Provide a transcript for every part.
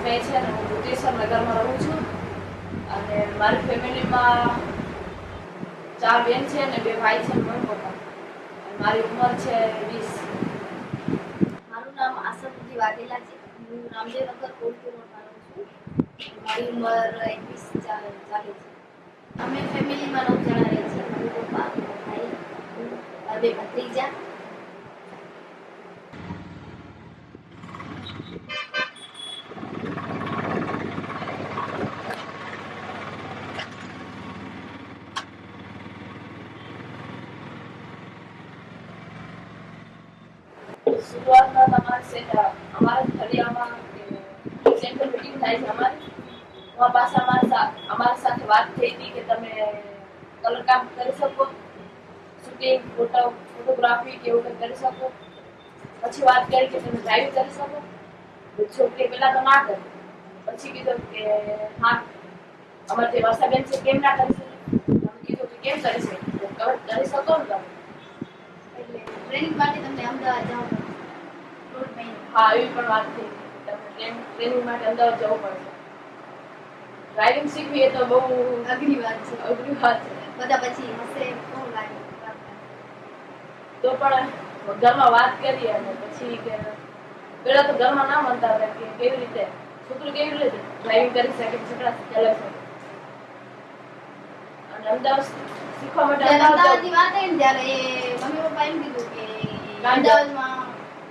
અમે છે ને હું ભૂતેશ્વર નગરમાં રહું છું અને મારી ફેમિલીમાં ચાર બેન છે ને બે ભાઈ છે મમ્મી પપ્પા. મારી ઉંમર છે વીસ. મારું નામ આસફજી વાઘેલા છે. હું રામદેવ નગર કોલપુરમાં રહું છું. મારી ઉંમર એકવીસ ચાલે છે. અમે ફેમિલીમાં નવ જણા રહીએ છીએ મમ્મી પપ્પા ભાઈ બે ભત્રીજા. શરૂઆતમાં તમારે સેટ અમારા ફળિયામાં સેન્ટર મીટિંગ થાય છે અમારી એમાં પાછા અમારા સા- અમારી સાથે વાત થઈ હતી કે તમે કલર કામ કરી શકો શૂટિંગ ફોટો ફોટોગ્રાફી કે એવું કંઈ કરી શકો પછી વાત કરી કે તમે ડ્રાઇવિંગ કરી શકો તો છોકરી પહેલા તો ના કરી પછી કીધું કે હા અમારે જે વર્ષાબેન છે કેમ ના કરી શકે અમે કીધું કે કેમ કરી શકે તો તમે કરી શકો ને તમે એટલે ટ્રેનિંગ માટે તમને અમદાવાદ જાઓ રોડ મહિને હા એવી પણ વાત થઈ તમે ટ્રેન- ટ્રેનિંગ માટે અમદાવાદ જવું પડશે ડ્રાઇવિંગ શીખવી એ તો બહુ અઘરી વાત છે અઘરી વાત છે બધા પછી હશે બહુ લાગે તો પણ ઘરમાં વાત કરીએ અને પછી કે પેલા તો ઘરમાં ના માનતા હતા કે કેવી રીતે છોકરી કેવી રીતે ડ્રાઇવિંગ કરી શકે છોકરા ચલાવી શકે અને અમદાવાદ શીખવા માટે જ્યારે અમદાવાદ અમદાવાદની વાત આવી ને ત્યારે એ મમ્મી પપ્પા એમ કીધું કે અમદાવાદમાં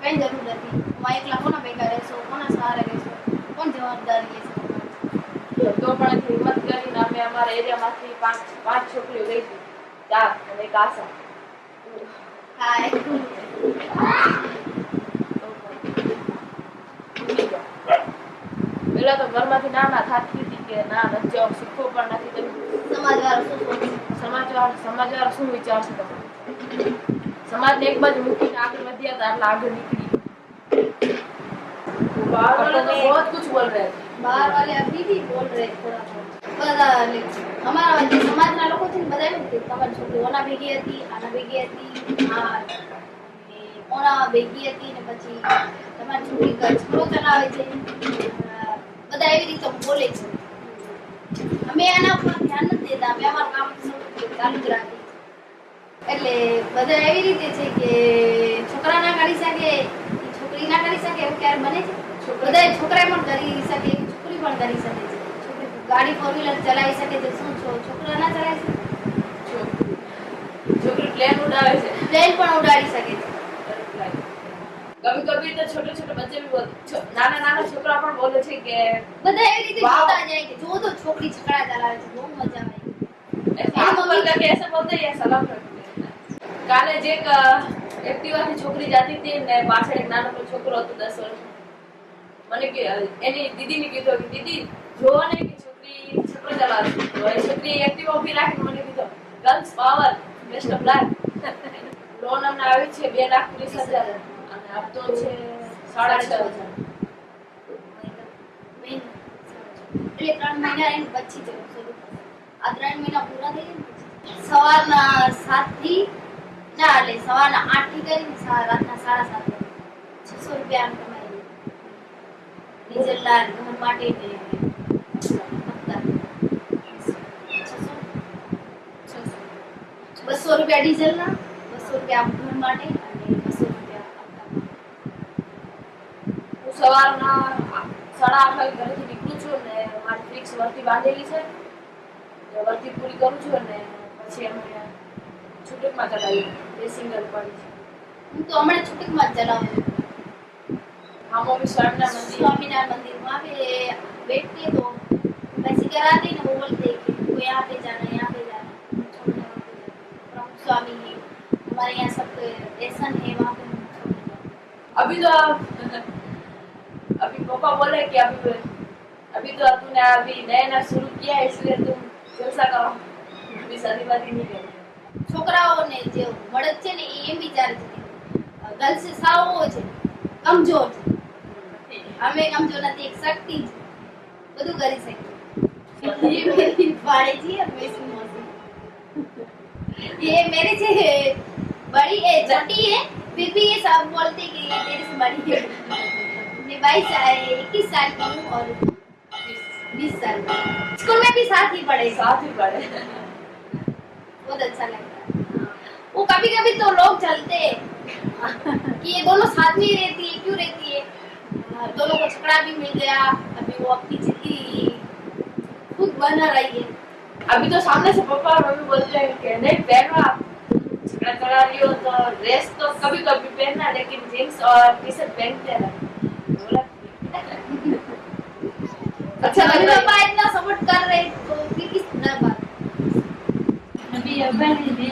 કઈ જરૂર નથી હું એકલા કોના ભેગા રહેશો કોના સહારે રહેશો કોણ જવાબદારી લેશે જવું. તો પણ હિંમત કરીને અમે અમારા એરિયામાંથી પાંચ પાંચ છોકરીઓ ગઈ હતી ચાર અને એક આશા હા એ પેલા તો ઘરમાંથી ના ના થાતી હતી કે ના નથી જવું શીખવું પણ નથી કર્યું સમાજ વાળા શું સોચે સમાજવાર સમાજવાર શું વિચારશે તમે સમાજને એક બાજુ મૂકીને આગળ વધ્યા હતા એટલે આગળ નીકળી बाहर वाले तो बहुत कुछ बोल रहे थे बाहर वाले अभी भी बोल रहे हैं थोड़ा थोड़ा બધા એટલે અમારા જે સમાજના લોકો છે ને બધા એમ કે તમારી છોકરી ઓના ભેગી હતી આના ભેગી હતી આ ને ઓના ભેગી હતી ને પછી તમારી છોકરી કચરો ચલાવે છે અ, બધા એવી રીતે બોલે છે અમે એના ઉપર ધ્યાન નથી દેતા અમે અમારું કામ ચાલુ જ રાખીએ છીએ. એટલે બધા એવી રીતે છે કે છોકરા ના કરી શકે ઈ છોકરી ના કરી શકે એવું ક્યારે બને છે બધા છોકરા પણ કરી શકે છોકરી પણ કરી શકે છે છોકરી ગાડી ફોર વ્હીલર ચલાવી શકે છે શું છો છોકરા ના ચલાવી શકે छो- छोकरी प्लेन उड़ावे છે પ્લેન પણ ઉડાડી શકે છે कभी कभी तो छोटे छोटे बच्चे भी बोल छो- नाना नाना छोकरा પણ બોલે છે કે બધા એવી રીતે વાવ. જોતા જાય કે જો તો છોકરી છકડા ચલાવે છે બહુ મજા આવે ऐसे हाथ ऊपर करके ऐसे बोलते हैं या सलाम करते हैं કાલે જે એક એક્ટિવાથી છોકરી જાતી હતી ને પાછળ એક નાનો છોકરો હતો દસ વર્ષ મને કે એની દીદીને કીધું કે, દીદી, જોવો ને કે છોકરી છોકરો ચલાવે તો એ છોકરી એક્ટિવા ઊભી રાખીને મને કીધું girls power best of life loan અમને આવી છે બે લાખ ત્રીસ હજાર. અને આપતો છે સાડા છ હજાર. એટલે ત્રણ મહિના એમ પછી જવું શરૂ આ ત્રણ મહિના પૂરા થઈ જાય સવારના સાતથી ના એટલે સવારના આઠ થી કરીને સા- રાતના સાડા સાત વાગે છસો રૂપિયા આમ કમાઈ ડીઝલ ના ઘર માટે ને હપ્તા. છસો બસો રૂપિયા ડીઝલ ના બસો રૂપિયા આમ ઘર માટે અને બસો રૂપિયા હપ્તા હું સવારના સાડા આઠ વાગે ઘરેથી નીકળું છું ને મારી ફિક્સ વર્તી બાંધેલી છે એ વર્તી પૂરી કરું છું અને પછી અમે छुटक ये तो हमारे छुटक मंदिर। मंदिर वहाँ पे बैठते तो वैसे ना वो बोलते कि यहाँ पे जाना यहाँ पे जाना छोड़ने वहाँ पे प्रमुख स्वामी है हमारे यहाँ सब ऐसा है वहाँ पे तो अभी तो अभी पापा बोले कि अभी अभी तो अभी नया नया शुरू किया है इसलिए तुम जलसा करो अभी शादी वादी नहीं करो। જે મળદ છે ને એ એમ વિચારે છે કે ગર્લ્સ સાવ છે કમજોર છે અમે કમજોર નથી એક શક્તિ છે બધું કરી શકીએ ये मेरी भाड़ेजी है मैं इसकी मौसी ये मेरे से बड़ी है छोटी है फिर भी ये सब बोलते हैं कि ये तेरे से बड़ी है मैं बाईस इक्कीस साल की हूँ और बीस साल का स्कूल में भी साथ ही पढ़े साथ ही पढ़े बहुत अच्छा लगता है वो कभी कभी तो लोग चलते हैं। कि ये दोनों साथ में ही रहती है क्यों रहती है? हाँ, दोनों को झगड़ा भी मिल गया अभी वो अपनी ज़िंदगी खुद बना रही है। अभी तो सामने से पापा और मम्मी बोलते हैं कि नहीं पहनो आप झगड़ा करा रही हो तो ड्रेस तो कभी कभी पहनना लेकिन जींस और टी शर्ट पहनते रहना अच्छा मम्मी लग रहा पापा इतना सपोर्ट कर रहे हैं, तो फिर किस तरह बात अभी अबन है नहीं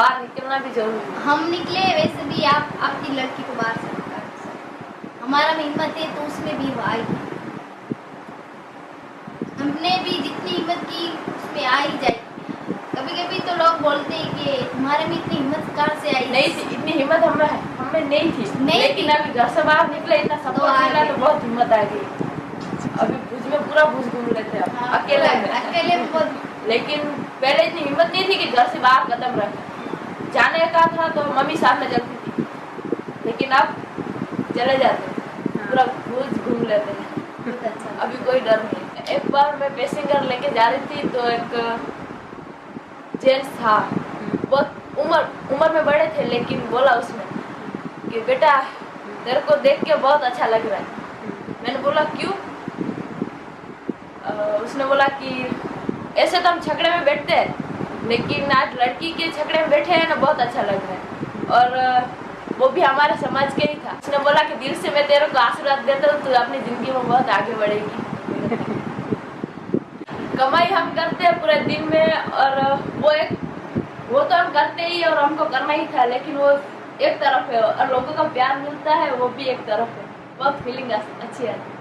बाहर निकलना भी ज़रूरी है। हम निकले वैसे भी आप आपकी लड़की को बाहर से निकाल हमारा में हिम्मत है तो उसमें भी आएगी हमने भी जितनी हिम्मत की उसमें आ ही जाएगी। कभी कभी तो लोग बोलते हैं कि तुम्हारे में इतनी हिम्मत कहाँ से आई? नहीं थी इतनी हिम्मत हमें हमें नहीं थी। नहीं लेकिन अभी घर से बाहर निकले इतना तो सपोर्ट मिला तो बहुत हिम्मत आ गई। अभी भुज में पूरा भुज घूम लेते हैं हाँ, अकेले अकेले लेकिन पहले इतनी हिम्मत नहीं थी कि घर से बाहर कदम रखे। जाने का था तो मम्मी साथ में चलती थी। लेकिन अब चले जाते हैं। पूरा भुज घूम लेते हैं। अच्छा। अभी कोई डर नहीं एक बार मैं पैसेंजर लेके जा रही थी तो एक जेंट्स था। बहुत उम्र उम्र में बड़े थे लेकिन बोला उसने कि बेटा तेरे को देख के बहुत अच्छा लग रहा है। मैंने बोला क्यों? उसने बोला कि ऐसे तो हम छकड़े में बैठते हैं। लेकिन आज लड़की के छकड़े में बैठे हैं ना बहुत अच्छा लग रहा है। और वो भी हमारे समाज के ही था। उसने बोला कि दिल से मैं तेरे को आशीर्वाद देता हूँ तू अपनी ज़िंदगी में बहुत आगे बढ़ेगी। कमाई हम करते हैं पूरे दिन में और वो एक वो तो हम करते ही और हमको करना ही था लेकिन वो एक तरफ़ है और लोगों का प्यार मिलता है वो भी एक तरफ़ है। बहुत फीलिंग अच्छी आती है।